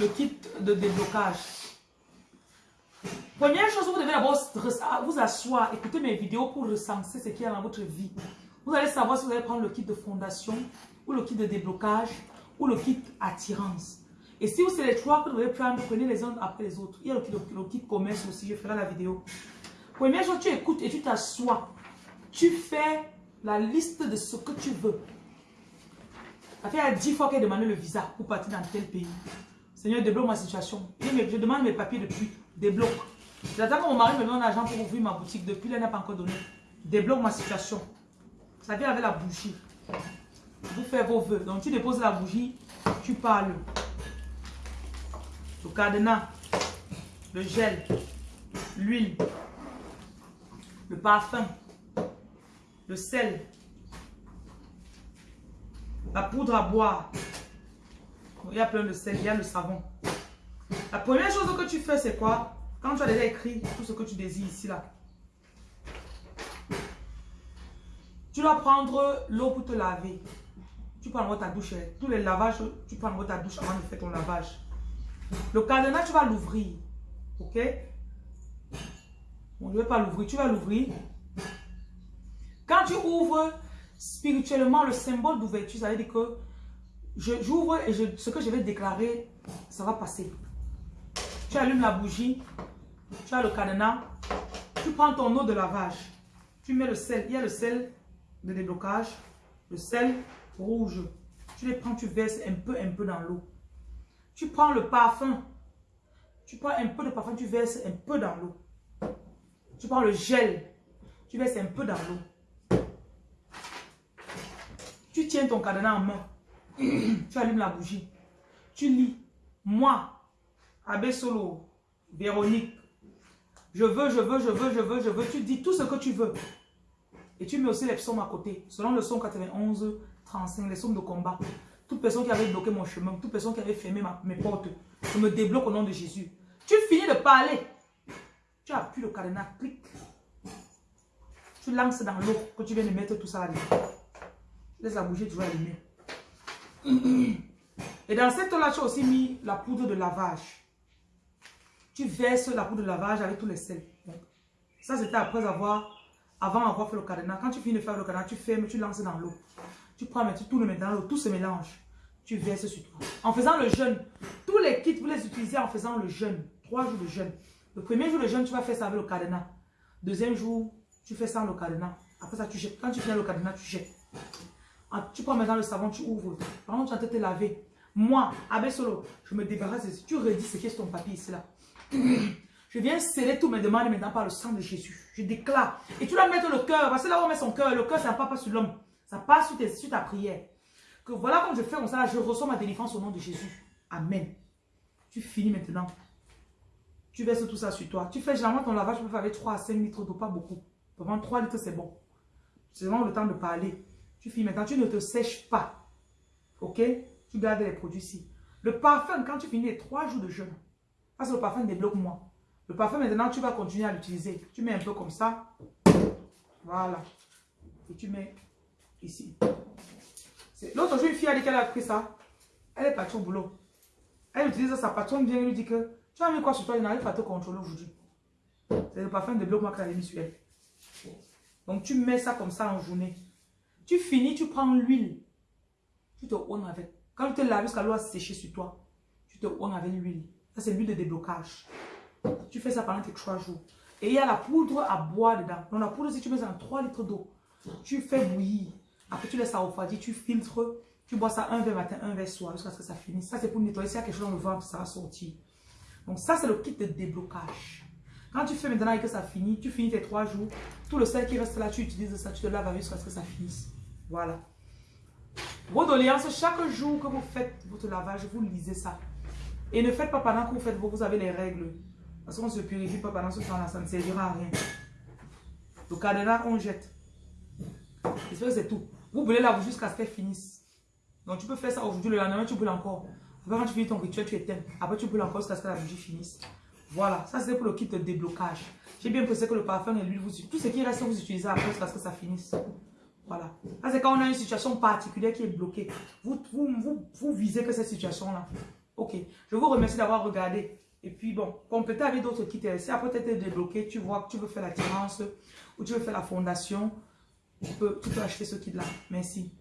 le kit de déblocage. Première chose, vous devez d'abord vous asseoir, écouter mes vidéos pour recenser ce qu'il y a dans votre vie. Vous allez savoir si vous allez prendre le kit de fondation, ou le kit de déblocage, ou le kit attirance. Et si vous c'est les trois que vous devez prendre, prenez les uns après les autres. Il y a le kit, commerce aussi, je ferai la vidéo. Première chose, tu écoutes et tu t'assois. Tu fais la liste de ce que tu veux. Ça fait 10 fois qu'elle demandé le visa pour partir dans tel pays. Seigneur, débloque ma situation. Je demande mes papiers depuis. Débloque. J'attends que mon mari me donne l'argent pour ouvrir ma boutique. Depuis, il n'a pas encore donné. Débloque ma situation. Ça vient avec la bougie. Vous faites vos voeux. Donc, tu déposes la bougie, tu parles. Le cadenas, le gel, l'huile, le parfum, le sel, la poudre à boire. Il y a plein de sel, il y a le savon. La première chose que tu fais, c'est quoi? Quand tu as déjà écrit tout ce que tu désires ici, là. Tu dois prendre l'eau pour te laver. Tu prends ta douche. Tous les lavages, tu prends ta douche avant de faire ton lavage. Le cadenas, tu vas l'ouvrir. Ok? Bon, je ne vais pas l'ouvrir. Tu vas l'ouvrir. Quand tu ouvres spirituellement le symbole d'ouverture, ça veut dire que j'ouvre et je, ce que je vais déclarer, ça va passer. Tu allumes la bougie, tu as le cadenas, tu prends ton eau de lavage, tu mets le sel, il y a le sel de déblocage, le sel rouge. Tu les prends, tu verses un peu, un peu dans l'eau. Tu prends le parfum, tu prends un peu de parfum, tu verses un peu dans l'eau. Tu prends le gel, tu verses un peu dans l'eau. Tu tiens ton cadenas en main. tu allumes la bougie. Tu lis. Moi, Abbé Solo, Véronique, je veux, je veux, je veux, je veux, je veux. Tu dis tout ce que tu veux. Et tu mets aussi les psaumes à côté. Selon le son 91, 35, les psaumes de combat. Toute personne qui avait bloqué mon chemin, toute personne qui avait fermé mes portes, je me débloque au nom de Jésus. Tu finis de parler. Tu appuies le cadenas, clic. Tu lances dans l'eau que tu viens de mettre tout ça là Laisse la bougie toujours allumée. Et dans cette eau-là, tu as aussi mis la poudre de lavage. Tu verses la poudre de lavage avec tous les sels. Ça, c'était après avoir, avant avoir fait le cadenas. Quand tu finis de faire le cadenas, tu fermes, tu lances dans l'eau. Tu prends, tu tournes dans l'eau, tout se mélange. Tu verses sur toi. En faisant le jeûne, tous les kits, vous les utilisez en faisant le jeûne. Trois jours de jeûne. Le premier jour de jeûne, tu vas faire ça avec le cadenas. Deuxième jour, tu fais ça sans le cadenas. Après ça, tu jettes. Quand tu finis le cadenas, tu jettes. Ah, tu prends maintenant le savon, tu ouvres. Par contre, tu as te laver. Moi, Abbé Solo, je me débarrasse. de Tu redis ce qui est ton papier ici là. Je viens sceller tous mes demandes maintenant par le sang de Jésus. Je déclare. Et tu dois mettre le cœur. Parce que là où on met son cœur, le cœur, ça ne passe pas sur l'homme. Ça passe sur, ta prière. Que voilà, quand je fais comme ça, je reçois ma délivrance au nom de Jésus. Amen. Tu finis maintenant. Tu verses tout ça sur toi. Tu fais généralement ton lavage, tu peux faire avec 3 à 5 litres d'eau, pas beaucoup. Pendant 3 litres, c'est bon. C'est vraiment le temps de parler. Tu finis maintenant, tu ne te sèches pas. Ok? Tu gardes les produits ici. Le parfum, quand tu finis les 3 jours de jeûne, parce que le parfum débloque-moi. Le parfum, maintenant, tu vas continuer à l'utiliser. Tu mets un peu comme ça. Voilà. Et tu mets ici. L'autre jour, une fille a dit qu'elle a pris ça. Elle est partie au boulot. Elle utilise sa patronne vient lui dit que tu as mis quoi sur toi, il n'arrive pas à te contrôler aujourd'hui. C'est le parfum de bloc qu'elle a mis sur elle. Donc tu mets ça comme ça en journée. Tu finis, tu prends l'huile. Tu te onnes avec. Quand tu te laves jusqu'à l'eau a séché sur toi, tu te onnes avec l'huile. Ça, c'est l'huile de déblocage. Tu fais ça pendant tes trois jours. Et il y a la poudre à boire dedans. Donc la poudre, si tu mets dans 3 litres d'eau, tu fais bouillir. Après, tu laisses ça refroidir, tu filtres. Tu bois ça un verre matin, un verre soir, jusqu'à ce que ça finisse. Ça, c'est pour nettoyer. S'il y a quelque chose dans le ventre, ça va sortir. Donc ça, c'est le kit de déblocage. Quand tu fais maintenant et que ça finit, tu finis tes trois jours. Tout le sel qui reste là, tu utilises ça, tu te laves jusqu'à ce que ça finisse. Voilà. Vos doléances, chaque jour que vous faites votre lavage, vous lisez ça. Et ne faites pas pendant que vous faites, vous avez les règles. Parce qu'on ne se purifie pas pendant ce temps-là, ça ne servira à rien. Le cadenas, on jette. c'est tout. Vous brûlez la bougie jusqu'à ce qu'elle finisse. Donc tu peux faire ça aujourd'hui, le lendemain tu brûles encore. Après quand tu finis ton rituel, tu éteins. Après tu brûles encore jusqu'à ce que la bougie finisse. Voilà, ça c'est pour le kit de déblocage. J'ai bien pensé que le parfum et l'huile, tout ce qui reste, vous utilisez après jusqu'à ce que ça finisse. Voilà. Ça c'est quand on a une situation particulière qui est bloquée. Vous, vous, vous, vous visez que cette situation-là, Ok. Je vous remercie d'avoir regardé. Et puis bon, compléter avec d'autres kits. Si après tu es débloqué, tu vois que tu veux faire la tirance ou tu veux faire la fondation, tu peux, tu peux acheter ce kit-là. Merci.